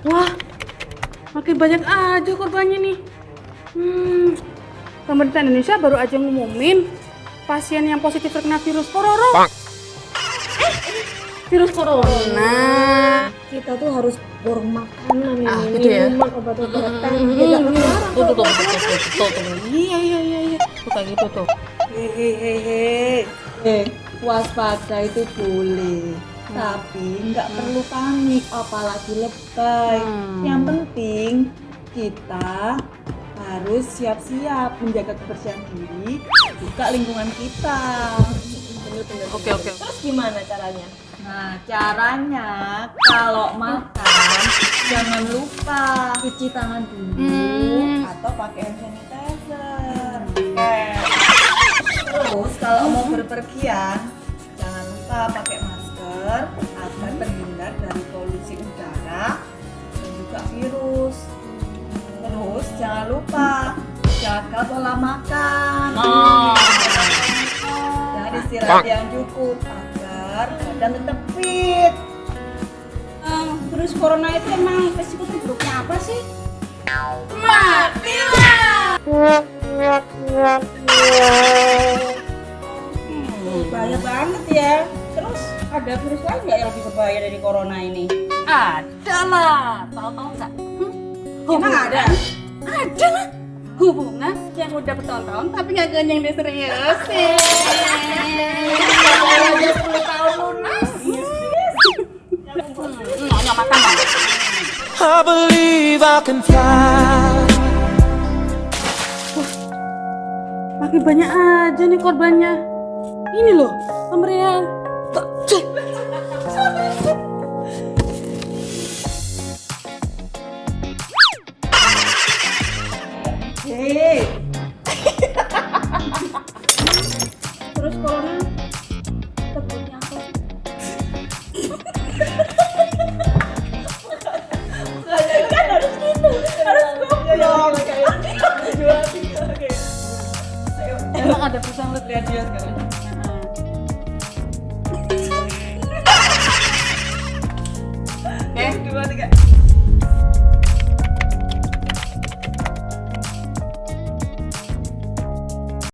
Wah, makin banyak aja korbannya nih. Hmm, pemerintah Indonesia baru aja ngumumin pasien yang positif terkena virus corona. Eh, virus corona. Kita tuh harus borong makanan Ah, ini, gitu ya? minuman, obat-obatan. Hmm, Ya ketularan tuh, tuh, tuh, tuh, tuh, tuh, tuh. Iya, iya, iya, iya. Tuh kayak gitu tuh. Hehehe. Eh, waspada itu boleh. Tapi nggak perlu panik, apalagi lebay. Hmm. Yang penting kita harus siap-siap menjaga kebersihan diri, juga lingkungan kita. Oke, oke. Terus gimana caranya? Nah, caranya kalau makan jangan lupa cuci tangan dulu Hmm. atau pakai hand sanitizer. Terus kalau mau berpergian jangan lupa pakai masker agar terhindar dari polusi udara dan juga virus. Terus jangan lupa jaga pola makan. Oh. Jangan istirahat yang cukup agar badan tetap fit. Eh, virus corona itu emang resiko terburuknya apa sih? Bahaya banget ya. Terus ada virus lain nggak yang lebih berbahaya dari corona ini? Ada lah. Tahu-tahu nggak? Hmm? Emang ada? Ada lah. Hubungan yang udah bertahun-tahun tapi nggak ganyang diseriusin. Aja 10 tahun lunas. Hmm, nyonya makan lah. I believe I can fly. Makin banyak aja nih korbannya. Ini loh, pemberian. Hei, Virus corona apa kan harus gitu, harus goblok. Tiga, oke. Ayo, Emang ada perusahaan lu lihat dia sekarang.